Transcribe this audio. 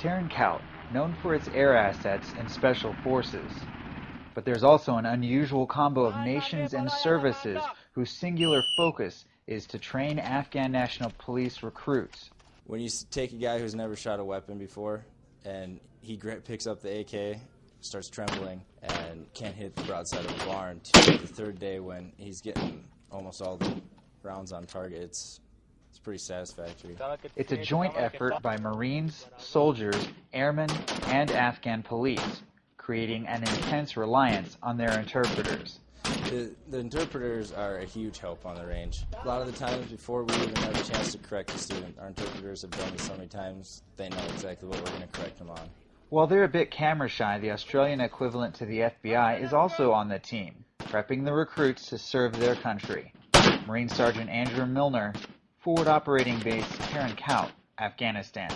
Tarin Kowt, known for its air assets and special forces. But there's also an unusual combo of nations and services whose singular focus is to train Afghan National Police recruits. When you take a guy who's never shot a weapon before and he picks up the AK, starts trembling, and can't hit the broadside of a barn to the third day when he's getting almost all the rounds on target, it's, it's pretty satisfactory. It's a joint effort by Marines, soldiers, airmen, and Afghan police, creating an intense reliance on their interpreters. The, the, interpreters are a huge help on the range. A lot of the times before we even have a chance to correct a student, our interpreters have done this so many times, they know exactly what we're going to correct them on. While they're a bit camera shy, the Australian equivalent to the FBI is also on the team, prepping the recruits to serve their country. Marine Sergeant Andrew Milner, Forward Operating Base Tarin Kowt, Afghanistan.